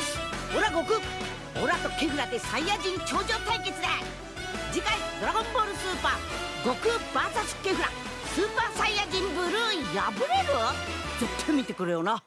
しオラ悟空オラとケフラでサイヤ人頂上対決だ次回「ドラゴンボールスーパー悟空 VS ケフラスーパーサイヤ人ブルー破れる?」絶対見てくれよな